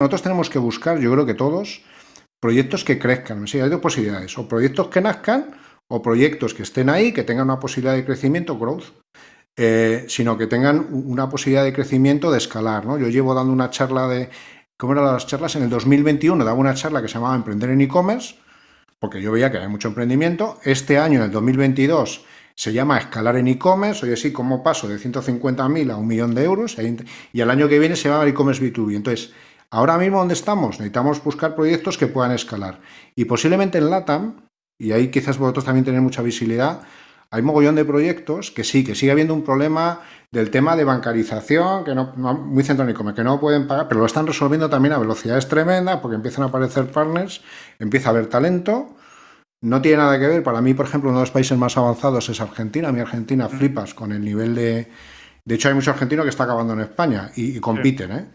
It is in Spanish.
Nosotros tenemos que buscar, yo creo que todos, proyectos que crezcan. Sí, hay dos posibilidades, o proyectos que nazcan o proyectos que estén ahí, que tengan una posibilidad de crecimiento, growth, eh, sino que tengan una posibilidad de crecimiento de escalar. ¿no? Yo llevo dando una charla de, ¿cómo eran las charlas? En el 2021 daba una charla que se llamaba Emprender en e-commerce, porque yo veía que había mucho emprendimiento. Este año, en el 2022, se llama Escalar en e-commerce, oye, sí, ¿cómo paso de 150.000 a un millón de euros? Y el año que viene se va a e-commerce B2B. Entonces, ahora mismo, ¿dónde estamos? Necesitamos buscar proyectos que puedan escalar. Y posiblemente en LATAM, y ahí quizás vosotros también tenéis mucha visibilidad, hay mogollón de proyectos que sí, que sigue habiendo un problema del tema de bancarización, que no, muy centrónico, que no pueden pagar, pero lo están resolviendo también a velocidades tremendas, porque empiezan a aparecer partners, empieza a haber talento, no tiene nada que ver, para mí, por ejemplo, uno de los países más avanzados es Argentina, mi Argentina flipas con el nivel de... De hecho, hay muchos argentinos que está acabando en España y, compiten, ¿eh?